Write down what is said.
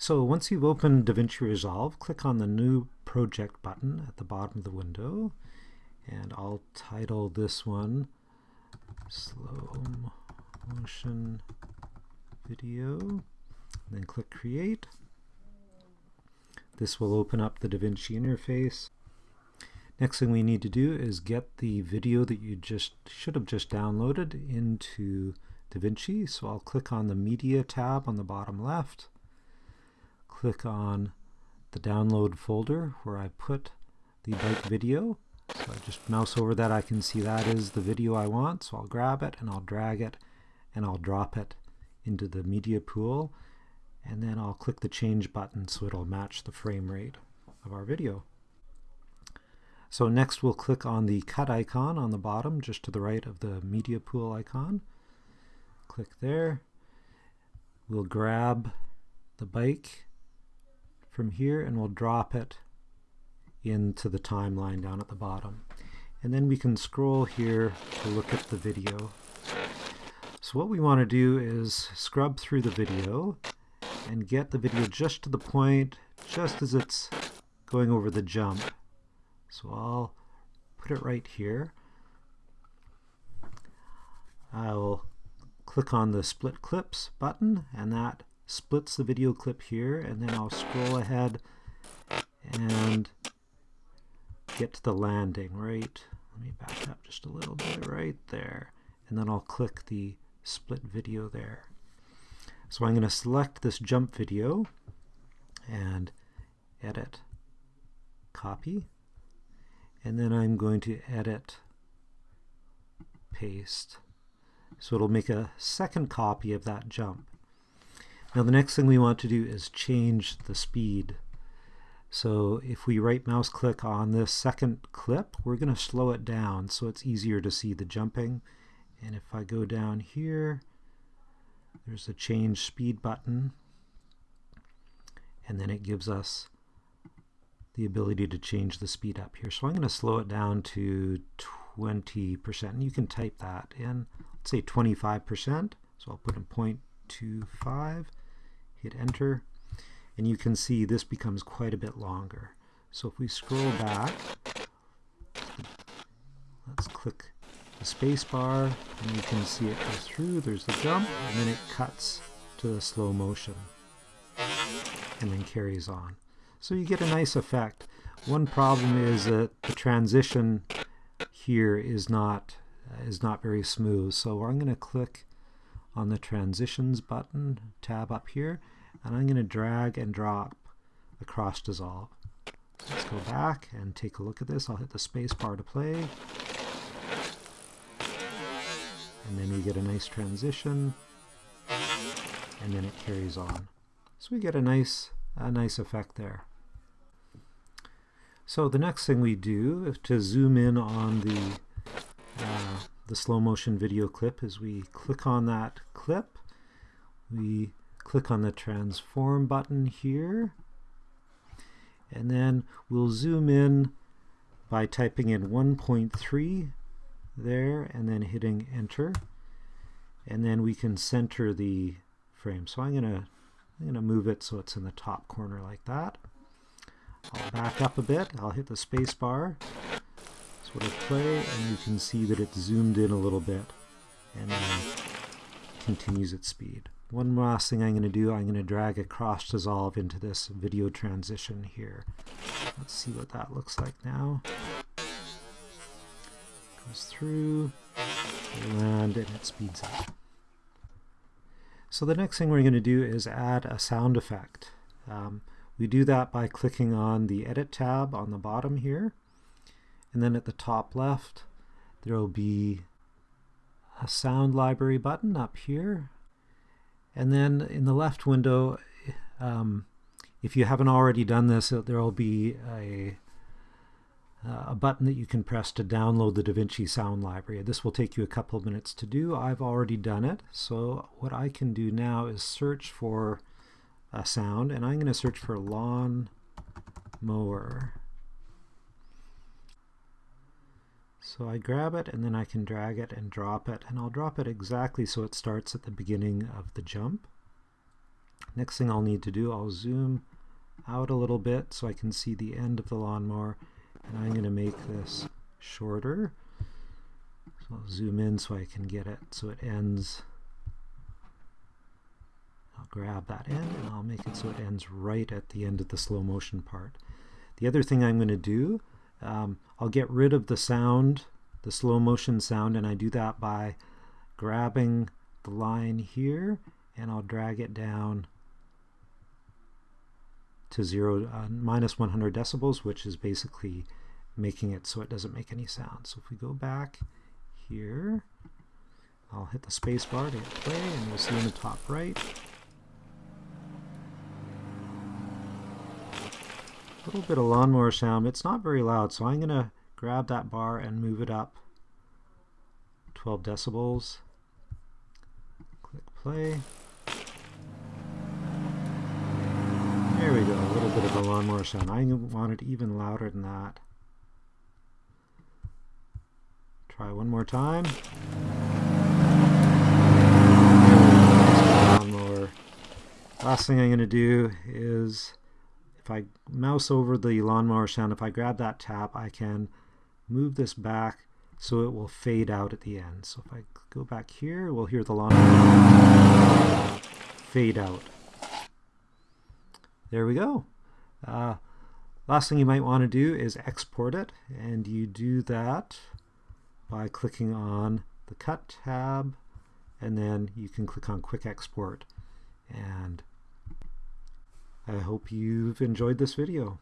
So once you've opened DaVinci Resolve, click on the New Project button at the bottom of the window, and I'll title this one Slow Motion Video, then click Create. This will open up the DaVinci interface. Next thing we need to do is get the video that you just should have just downloaded into DaVinci. So I'll click on the Media tab on the bottom left, click on the download folder where I put the bike video. So I just mouse over that, I can see that is the video I want, so I'll grab it and I'll drag it and I'll drop it into the media pool and then I'll click the change button so it'll match the frame rate of our video. So next we'll click on the cut icon on the bottom just to the right of the media pool icon. Click there. We'll grab the bike from here and we'll drop it into the timeline down at the bottom. And then we can scroll here to look at the video. So what we want to do is scrub through the video and get the video just to the point, just as it's going over the jump. So I'll put it right here. I'll click on the split clips button and that splits the video clip here and then I'll scroll ahead and get to the landing right? Let me back up just a little bit right there and then I'll click the split video there. So I'm going to select this jump video and edit copy and then I'm going to edit paste. So it'll make a second copy of that jump now the next thing we want to do is change the speed. So if we right mouse click on this second clip, we're going to slow it down so it's easier to see the jumping. And if I go down here, there's a change speed button. And then it gives us the ability to change the speed up here. So I'm going to slow it down to 20%. And you can type that in, let's say 25%. So I'll put in 0.25 hit enter, and you can see this becomes quite a bit longer. So if we scroll back, let's click the space bar, and you can see it goes through, there's the jump, and then it cuts to the slow motion, and then carries on. So you get a nice effect. One problem is that the transition here is not is not very smooth. So I'm going to click on the transitions button tab up here and I'm going to drag and drop a cross dissolve. Let's go back and take a look at this. I'll hit the space bar to play. And then you get a nice transition and then it carries on. So we get a nice, a nice effect there. So the next thing we do is to zoom in on the uh, the slow motion video clip. Is we click on that clip, we click on the transform button here, and then we'll zoom in by typing in 1.3 there and then hitting enter. And then we can center the frame. So I'm gonna I'm gonna move it so it's in the top corner like that. I'll back up a bit. I'll hit the space bar sort of play and you can see that it's zoomed in a little bit and then continues its speed. One last thing I'm going to do, I'm going to drag a cross dissolve into this video transition here. Let's see what that looks like now. Goes through, and it speeds up. So the next thing we're going to do is add a sound effect. Um, we do that by clicking on the Edit tab on the bottom here and then at the top left there will be a sound library button up here and then in the left window um, if you haven't already done this there will be a a button that you can press to download the DaVinci Sound Library. This will take you a couple of minutes to do. I've already done it. So what I can do now is search for a sound, and I'm going to search for lawn mower. So I grab it and then I can drag it and drop it and I'll drop it exactly so it starts at the beginning of the jump. Next thing I'll need to do, I'll zoom out a little bit so I can see the end of the lawnmower and I'm going to make this shorter. So I'll zoom in so I can get it so it ends. I'll grab that end and I'll make it so it ends right at the end of the slow motion part. The other thing I'm going to do, um, I'll get rid of the sound, the slow motion sound, and I do that by grabbing the line here and I'll drag it down to zero, uh, minus 100 decibels, which is basically making it so it doesn't make any sound. So if we go back here, I'll hit the space bar to hit play, and you'll see in the top right, little bit of lawnmower sound. It's not very loud, so I'm going to grab that bar and move it up 12 decibels. Click play. There we go, a little bit of a lawnmower sound. I want it even louder than that. Try one more time. Lawnmower. Last thing I'm going to do is, if I mouse over the lawnmower sound, if I grab that tap, I can move this back so it will fade out at the end. So if I go back here, we'll hear the lawnmower fade out. There we go. Uh, last thing you might want to do is export it, and you do that by clicking on the Cut tab, and then you can click on Quick Export. And I hope you've enjoyed this video.